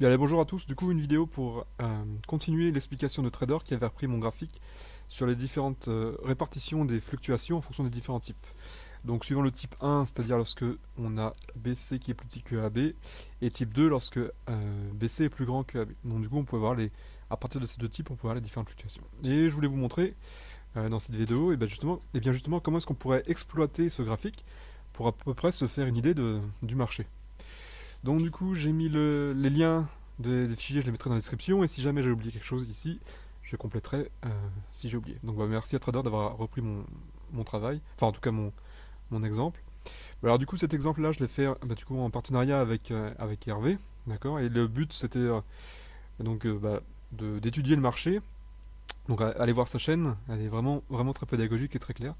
Allez, bonjour à tous. Du coup, une vidéo pour euh, continuer l'explication de Trader qui avait repris mon graphique sur les différentes euh, répartitions des fluctuations en fonction des différents types. Donc, suivant le type 1, c'est-à-dire lorsque on a BC qui est plus petit que AB, et type 2 lorsque euh, BC est plus grand que AB. Donc, du coup, on peut voir les, à partir de ces deux types, on peut voir les différentes fluctuations. Et je voulais vous montrer dans cette vidéo, et bien justement, et bien justement, comment est-ce qu'on pourrait exploiter ce graphique pour à peu près se faire une idée du marché. Donc du coup, j'ai mis les liens des, fichiers, je les mettrai dans la description, et si jamais j'ai oublié quelque chose ici, je compléterai euh, si j'ai oublié. Donc bah, merci à Trader d'avoir repris mon, travail, enfin en tout cas mon, exemple. Bah, alors du coup cet exemple là je l'ai fait bah, du en partenariat avec, euh, Hervé, d'accord, et le but c'était euh, donc d'étudier le marché, donc allez voir sa chaîne, elle est vraiment, très pédagogique et très claire,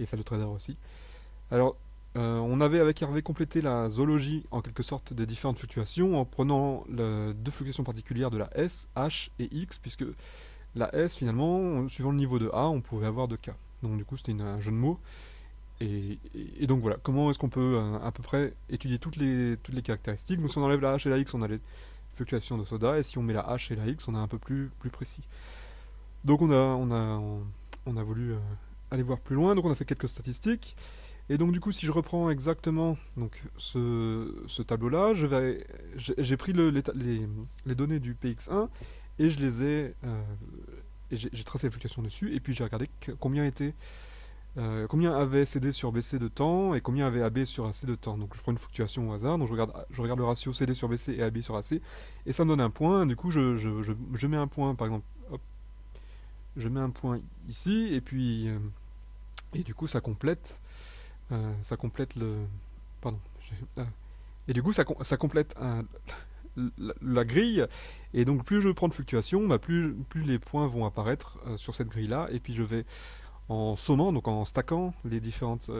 et celle de Trader aussi. Alors euh, on avait avec Hervé complété la zoologie en quelque sorte des différentes fluctuations en prenant deux fluctuations particulières de la S, H et X, puisque la S finalement, suivant le niveau de A, on pouvait avoir de K. Donc du coup c'était un jeu de mots. Et, donc voilà, comment est-ce qu'on peut euh, à peu près étudier toutes les, caractéristiques? Donc si on enlève la H et la X, on a les fluctuations de soda, et si on met la H et la X, on a un peu plus, plus précis. Donc on a, on a, on a voulu euh, aller voir plus loin, donc on a fait quelques statistiques. Et donc du coup, si je reprends exactement donc, ce, tableau-là, j'ai pris le, les, données du PX1 et je les ai, euh, j'ai tracé les fluctuations dessus, et puis j'ai regardé combien était, euh, combien avait CD sur BC de temps et combien avait AB sur AC de temps. Donc je prends une fluctuation au hasard, donc je regarde, je regarde le ratio CD sur BC et AB sur AC, et ça me donne un point. Du coup, je, je, mets un point, par exemple, hop, je mets un point ici, et puis, euh, et du coup, ça complète. Euh, ça complète le... Pardon. Euh, et du coup, ça, complète la, grille. Et donc, plus je prends de fluctuations, bah, plus, les points vont apparaître euh, sur cette grille-là. Et puis, je vais, en sommant, donc en stackant les différentes,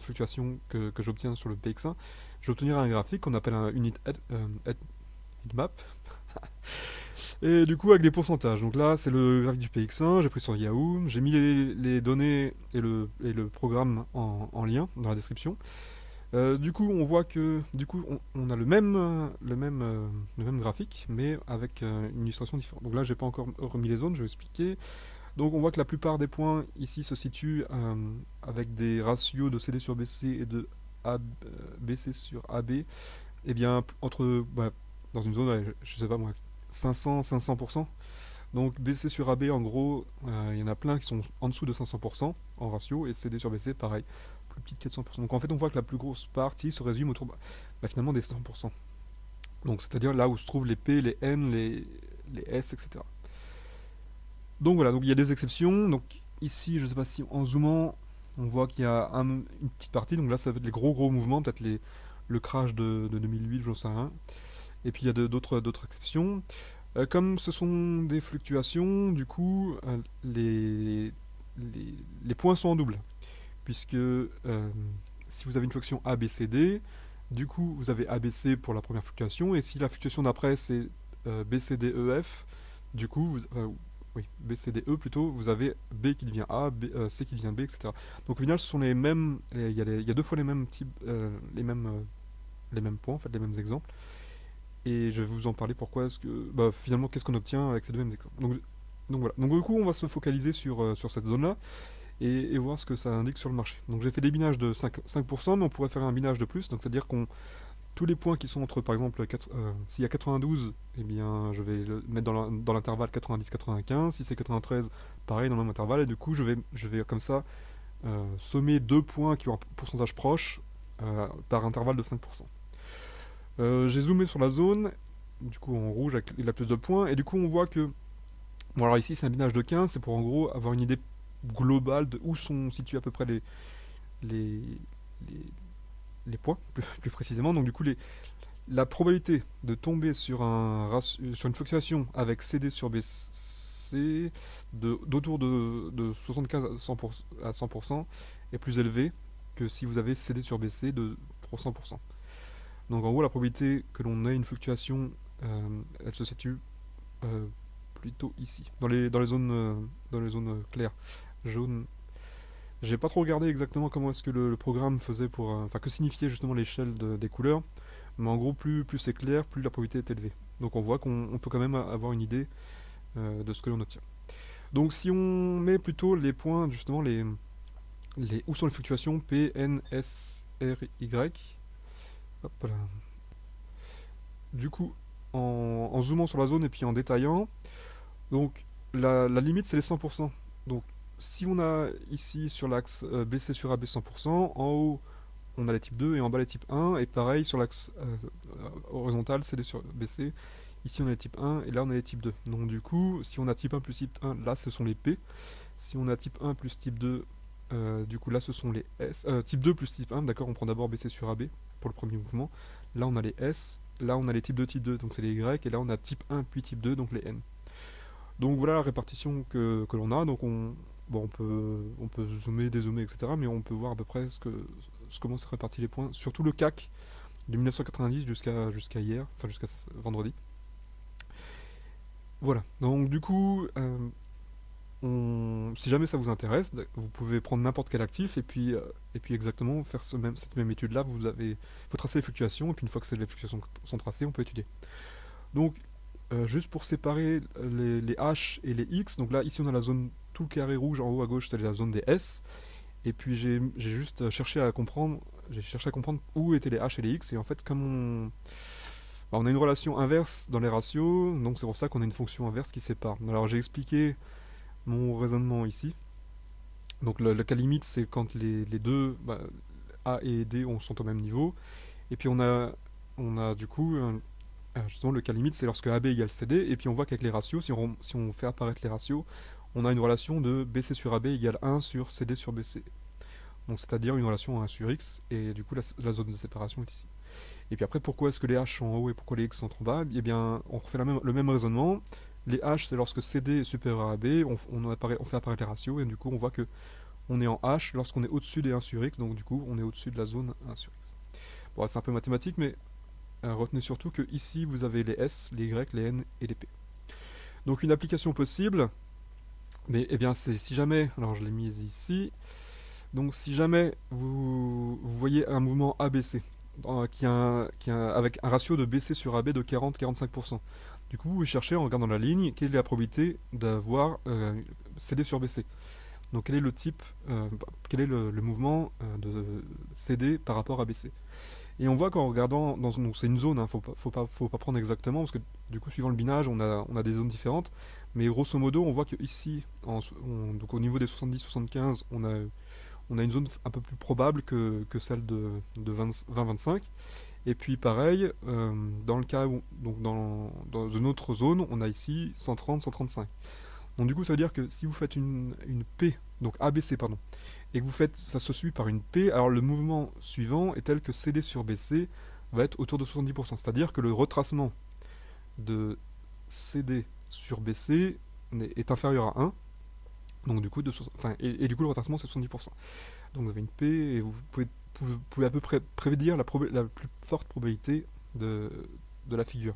fluctuations que, j'obtiens sur le PX1, j'obtiendrai un graphique qu'on appelle un unit map. Et du coup avec des pourcentages. Donc là c'est le graphique du PX1, j'ai pris sur Yahoo, j'ai mis les, données et le, et le programme en, lien dans la description. Euh, du coup on voit que du coup on, a le même, le, même, euh, le même graphique mais avec euh, une illustration différente. Donc là j'ai pas encore remis les zones, je vais expliquer. Donc on voit que la plupart des points ici se situent avec des ratios de CD sur BC et de BC sur AB. Et eh bien entre bah, dans une zone, je sais pas moi, 500, 500%. Donc BC sur AB, en gros, euh, il y en a plein qui sont en dessous de 500% en ratio, et CD sur BC, pareil, plus petit de 400%. Donc en fait, on voit que la plus grosse partie se résume autour bah, finalement des 100%. Donc c'est-à-dire là où se trouvent les P, les N, les, les S, etc. Donc voilà, donc il y a des exceptions. Donc ici, je ne sais pas si en zoomant, on voit qu'il y a une petite partie. Donc là, ça va être les gros gros mouvements, peut-être le crash de, de 2008, j'en sais rien. Et puis il y a d'autres exceptions. Euh, comme ce sont des fluctuations, du coup, euh, les, points sont en double. Puisque euh, si vous avez une fonction ABCD, du coup, vous avez ABC pour la première fluctuation, et si la fluctuation d'après c'est BCDEF, du coup, vous, oui, BCDE plutôt, vous avez B qui devient A, C qui devient B, etc. Donc au final, ce sont les mêmes, il y, a deux fois les mêmes types, les mêmes, les mêmes points, en fait, les mêmes exemples et je vais vous en parler pourquoi est-ce que bah, finalement qu'est-ce qu'on obtient avec ces deux mêmes exemples. Donc, voilà. Donc du coup on va se focaliser sur, euh, cette zone là et, voir ce que ça indique sur le marché. Donc j'ai fait des binages de 5%, 5% mais on pourrait faire un binage de plus, donc c'est-à-dire qu'on tous les points qui sont entre par exemple euh, s'il y a 92, eh bien je vais le mettre dans l'intervalle 90-95, si c'est 93, pareil dans le même intervalle, et du coup je vais, je vais comme ça euh, sommer deux points qui ont un pourcentage proche par intervalle de 5%. Euh, j'ai zoomé sur la zone, du coup en rouge il a plus de points, et du coup on voit que... Bon alors ici c'est un binage de 15, c'est pour en gros avoir une idée globale de où sont situés à peu près les, les, les, points, plus, précisément. Donc du coup les, la probabilité de tomber sur, un, sur une fluctuation avec CD sur BC d'autour de, de, 75 à 100%, est plus élevée que si vous avez CD sur BC de 300%. Donc en gros, la probabilité que l'on ait une fluctuation, euh, elle se situe euh, plutôt ici, dans les, dans les zones, euh, dans les zones claires, jaunes. J'ai pas trop regardé exactement comment est-ce que le, programme faisait pour... Enfin, que signifiait justement l'échelle des couleurs. Mais en gros, plus, plus c'est clair, plus la probabilité est élevée. Donc on voit qu'on peut quand même avoir une idée de ce que l'on obtient. Donc si on met plutôt les points, justement, les, les où sont les fluctuations P, N, S, R, Y. Du coup, en, zoomant sur la zone et puis en détaillant, donc la, limite c'est les 100%. Donc si on a ici sur l'axe euh, BC sur AB 100%, en haut on a les types 2 et en bas les types 1, et pareil sur l'axe euh, horizontal CD sur BC, ici on a les types 1 et là on a les types 2. Donc du coup, si on a type 1 plus type 1, là ce sont les P. Si on a type 1 plus type 2, euh, du coup là ce sont les S. type 2 plus type 1, d'accord, on prend d'abord BC sur AB pour le premier mouvement. Là on a les S, là on a les types 2, type 2, donc c'est les Y, et là on a type 1 puis type 2, donc les N. Donc voilà la répartition que, l'on a, donc on, bon, on, peut, on peut zoomer, dézoomer, etc., mais on peut voir à peu près ce que, ce, comment se répartit les points, surtout le CAC de 1990 jusqu'à jusqu'à hier, enfin jusqu'à vendredi. Voilà, donc du coup, euh, si jamais ça vous intéresse, vous pouvez prendre n'importe quel actif et puis, euh, exactement faire cette même étude là, vous avez faut tracer les fluctuations et puis une fois que les fluctuations sont tracées, on peut étudier. Donc euh, juste pour séparer les, les, H et les X, donc là ici on a la zone tout carré rouge en haut à gauche, c'est la zone des S, et puis j'ai juste cherché à comprendre, j'ai cherché à comprendre où étaient les H et les X, et en fait comme on, bah, on a une relation inverse dans les ratios, donc c'est pour ça qu'on a une fonction inverse qui sépare. Alors j'ai expliqué mon raisonnement ici. Donc le, cas limite, c'est quand les, deux, bah, A et D sont au même niveau. Et puis on a, on a du coup, justement le cas limite, c'est lorsque AB égale CD. Et puis on voit qu'avec les ratios, si on, si on fait apparaître les ratios, on a une relation de BC sur AB égale 1 sur CD sur BC. Donc c'est-à-dire une relation 1 sur X, et du coup la, zone de séparation est ici. Et puis après, pourquoi est-ce que les H sont en haut et pourquoi les X sont en bas? Eh bien, on refait le même raisonnement. Les H, c'est lorsque CD est supérieur à AB, on, fait apparaître les ratios, et du coup, on voit que on est en H lorsqu'on est au-dessus des 1 sur X, donc du coup, on est au-dessus de la zone 1 sur X. Bon, c'est un peu mathématique, mais euh, retenez surtout que ici, vous avez les S, les Y, les N et les P. Donc, une application possible, mais eh bien, c'est si jamais, alors je l'ai mise ici, donc si jamais vous, voyez un mouvement ABC, euh, avec un ratio de BC sur AB de 40-45%, du coup, vous cherchez en regardant la ligne, quelle est la probabilité d'avoir euh, CD sur BC. Donc quel est le type, euh, quel est le, mouvement euh, de CD par rapport à BC. Et on voit qu'en regardant, dans c'est une zone, il hein, faut, pas, prendre exactement, parce que du coup, suivant le binage, on a, des zones différentes. Mais grosso modo, on voit qu'ici, au niveau des 70-75, on a, une zone un peu plus probable que, celle de, de 20-25. Et puis pareil, euh, dans le cas où, dans, une autre zone, on a ici 130, 135. Donc du coup, ça veut dire que si vous faites une, P, donc ABC, pardon, et que vous faites, ça se suit par une P, alors le mouvement suivant est tel que CD sur BC va être autour de 70%. C'est-à-dire que le retracement de CD sur BC est, inférieur à 1, donc du coup, de, enfin, et, et, du coup le retracement c'est 70%. Donc vous avez une P et vous pouvez vous pouvez à peu près prédire la, plus forte probabilité de, la figure.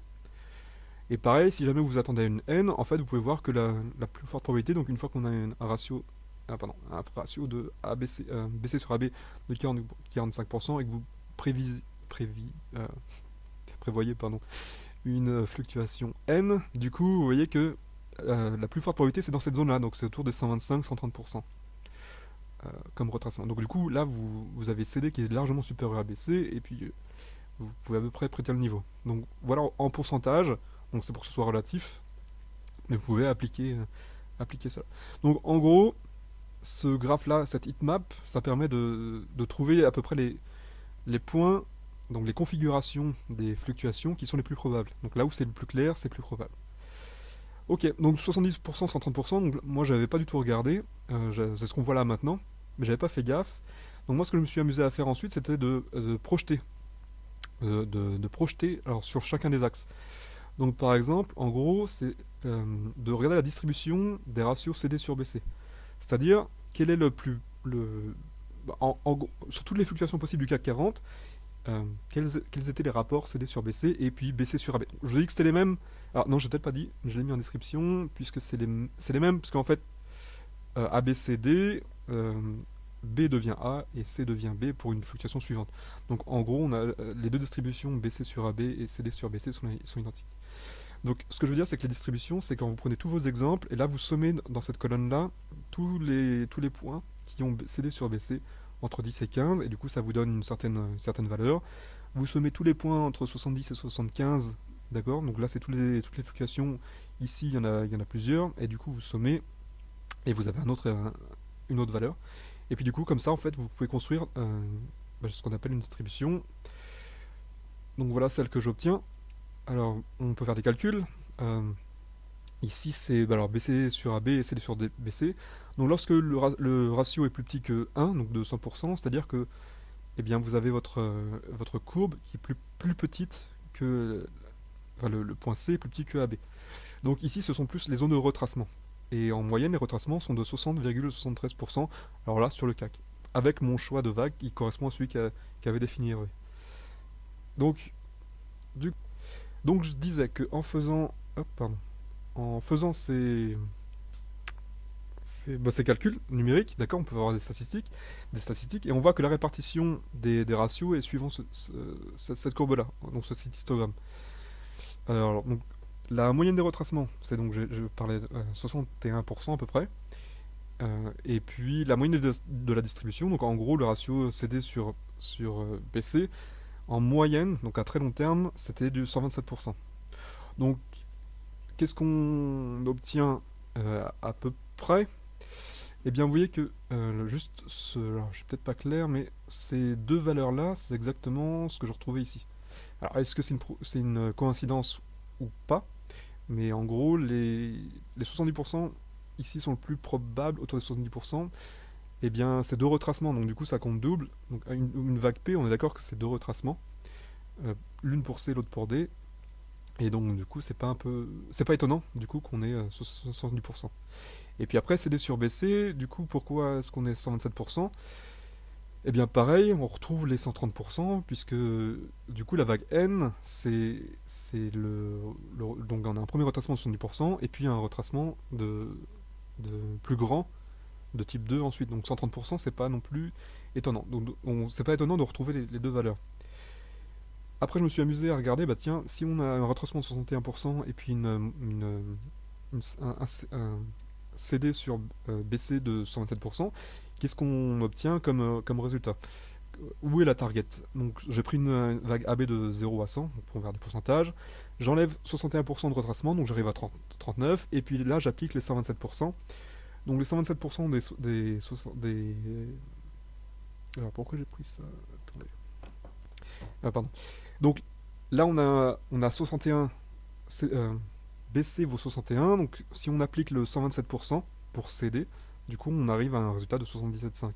Et pareil, si jamais vous attendez à une n, en fait, vous pouvez voir que la, plus forte probabilité, donc une fois qu'on a un ratio, ah, pardon, un ratio de ABC, euh, BC sur AB de 40, 45% et que vous euh, prévoyez pardon, une fluctuation n, du coup, vous voyez que euh, la plus forte probabilité, c'est dans cette zone-là, donc c'est autour de 125-130%. Euh, comme retracement. Donc du coup, là, vous, vous, avez CD qui est largement supérieur à BC, et puis euh, vous pouvez à peu près prêter le niveau. Donc voilà, en pourcentage, donc c'est pour que ce soit relatif, mais vous pouvez appliquer, euh, appliquer ça. Donc en gros, ce graphe-là, cette heatmap, ça permet de, de, trouver à peu près les, les points, donc les configurations des fluctuations qui sont les plus probables. Donc là où c'est le plus clair, c'est plus probable. Ok, donc 70%, 130%, donc moi j'avais pas du tout regardé, c'est ce qu'on voit là maintenant mais j'avais pas fait gaffe. Donc moi ce que je me suis amusé à faire ensuite c'était de, projeter. De, projeter alors, sur chacun des axes. Donc par exemple, en gros, c'est euh, de regarder la distribution des ratios CD sur BC. C'est-à-dire, quel est le plus... Le, bah, en, sur toutes les fluctuations possibles du CAC 40, euh, quels, quels, étaient les rapports CD sur BC et puis BC sur AB. Je vous ai dit que c'était les mêmes. Alors non, j'ai peut-être pas dit, je l'ai mis en description, puisque c'est les, les mêmes, parce qu'en fait, euh, ABCD, euh, B devient A et C devient B pour une fluctuation suivante. Donc en gros, on a euh, les deux distributions BC sur AB et CD sur BC sont, identiques. Donc ce que je veux dire, c'est que les distributions, c'est quand vous prenez tous vos exemples, et là vous sommez dans cette colonne-là tous les, tous les points qui ont CD sur BC entre 10 et 15, et du coup ça vous donne une certaine, valeur. Vous sommez tous les points entre 70 et 75, d'accord? Donc là c'est toutes les, toutes les fluctuations, ici il y, en a, il y en a plusieurs, et du coup vous sommez, et vous avez un autre, une autre valeur. Et puis du coup comme ça en fait vous pouvez construire euh, bah, ce qu'on appelle une distribution. Donc voilà celle que j'obtiens. Alors, on peut faire des calculs. Euh, ici, c'est bah, alors BC sur AB et CD sur BC. Donc, lorsque le, ratio est plus petit que 1, donc de 100%, c'est-à-dire que eh bien, vous avez votre, euh, votre courbe qui est plus, plus petite que... Enfin, le, point C est plus petit que AB. Donc ici, ce sont plus les zones de retracement. Et en moyenne, les retracements sont de 60,73%. Alors là, sur le CAC. Avec mon choix de vague qui correspond à celui qu'avait défini Hervé. Donc. Donc je disais que en faisant, en faisant ces, bah, ces, calculs numériques, d'accord, on peut avoir des statistiques, des statistiques, et on voit que la répartition des, ratios est suivant cette courbe-là, donc ce histogramme. Alors, donc, la moyenne des retracements, c'est donc, je, parlais de 61% à peu près, euh, et puis la moyenne de, la distribution, donc en gros le ratio CD sur, sur euh, BC, en moyenne, donc à très long terme, c'était du 127%. Donc, qu'est-ce qu'on obtient euh, à peu près? Eh bien, vous voyez que, euh, juste, ce, alors, je suis peut-être pas clair, mais ces deux valeurs-là, c'est exactement ce que je retrouvais ici. Alors, est-ce que c'est une, une, coïncidence pas Mais en gros, les, les 70% ici sont le plus probable, autour des 70%, eh bien c'est deux retracements, donc du coup ça compte double. Donc une, vague P, on est d'accord que c'est deux retracements, euh, l'une pour C, l'autre pour D, et donc du coup c'est pas un peu, c'est pas étonnant du coup qu'on ait 70%. Euh, et puis après CD sur BC, du coup pourquoi est-ce qu'on est 127% Eh bien pareil, on retrouve les 130%, puisque du coup la vague N, c'est le, Donc on a un premier retracement de 70%, et puis un retracement de, de plus grand de type 2 ensuite. Donc 130%, c'est pas non plus étonnant. Donc c'est pas étonnant de retrouver les, deux valeurs. Après, je me suis amusé à regarder, bah tiens, si on a un retracement de 61% et puis une, un, CD sur euh, BC de 127%, qu'est-ce qu'on obtient comme, euh, comme résultat? Où est la target? Donc j'ai pris une, vague AB de 0 à 100, pour faire des pourcentages. J'enlève 61% de retracement, donc j'arrive à 39, et puis là j'applique les 127%. Donc les 127% des, des, des... Alors pourquoi j'ai pris ça? Attendez. Ah pardon. Donc là on a, on a 61... Euh, BC vaut 61, donc si on applique le 127% pour CD, du coup on arrive à un résultat de 77,5.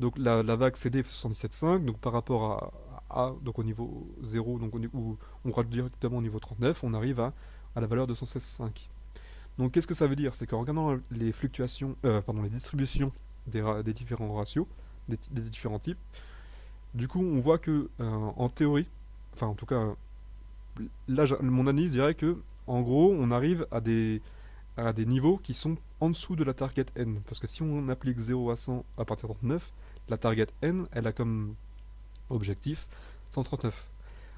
Donc la, vague CD fait 77,5, donc par rapport à, A, donc au niveau 0, donc où on rate directement au niveau 39, on arrive à, à la valeur de 116,5. Donc qu'est-ce que ça veut dire? C'est qu'en regardant les fluctuations, euh, pardon, les distributions des, différents ratios, des, différents types, du coup on voit que euh, en théorie, enfin en tout cas, là mon analyse dirait que en gros on arrive à des, à des niveaux qui sont en dessous de la target n. Parce que si on applique 0 à 100 à partir de 39, la target n, elle a comme objectif 139.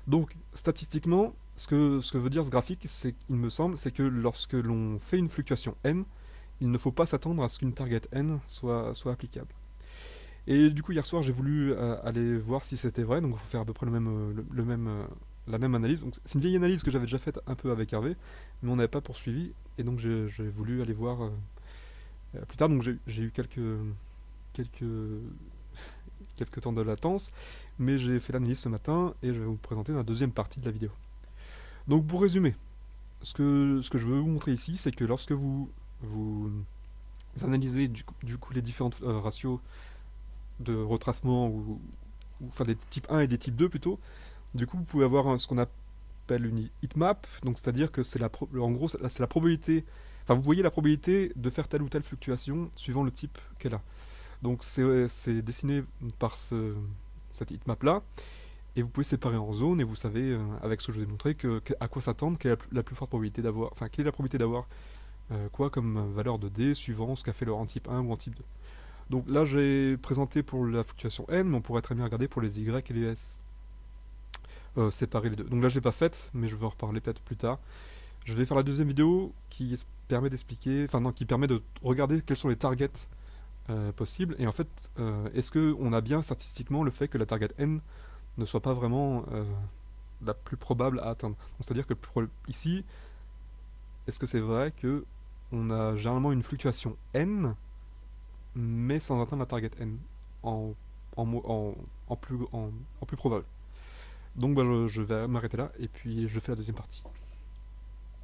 Donc statistiquement, ce que, veut dire ce graphique, il me semble, c'est que lorsque l'on fait une fluctuation n, il ne faut pas s'attendre à ce qu'une target n soit, applicable. Et du coup, hier soir, j'ai voulu euh, aller voir si c'était vrai, donc il faut faire à peu près le même, le, même, euh, la même analyse. c'est une vieille analyse que j'avais déjà faite un peu avec Hervé, mais on n'avait pas poursuivi, et donc j'ai, voulu aller voir plus tard. Donc j'ai, eu quelques, quelques, quelques temps de latence, mais j'ai fait l'analyse ce matin, et je vais vous présenter la deuxième partie de la vidéo. Donc pour résumer, ce que, ce que je veux vous montrer ici, c'est que lorsque vous, vous analysez du, coup les différents euh, ratios de retracement, ou, enfin des types 1 et des types 2 plutôt, du coup vous pouvez avoir ce qu'on appelle une heatmap, donc c'est-à-dire que c'est la probabilité, enfin vous voyez la probabilité de faire telle ou telle fluctuation suivant le type qu'elle a. Donc c'est dessiné par ce, cette heatmap là, et vous pouvez séparer en zones et vous savez, euh, avec ce que je vous ai montré, que, à quoi s'attendre, quelle est la, plus forte probabilité d'avoir, enfin, quelle est la probabilité d'avoir euh, quoi comme valeur de D suivant ce qu'a fait leur en type 1 ou en type 2. Donc là, j'ai présenté pour la fluctuation n, mais on pourrait très bien regarder pour les y et les s. Euh, séparer les deux. Donc là, je l'ai pas faite, mais je vais en reparler peut-être plus tard. Je vais faire la deuxième vidéo qui permet d'expliquer, enfin non, qui permet de regarder quels sont les targets euh, possibles. Et en fait, euh, est-ce qu'on a bien statistiquement le fait que la target n ne soit pas vraiment la plus probable à atteindre? C'est-à-dire que ici, est-ce que c'est vrai que on a généralement une fluctuation n mais sans atteindre la target n en, en, plus, en, plus probable? Donc bah, je vais m'arrêter là et puis je fais la deuxième partie.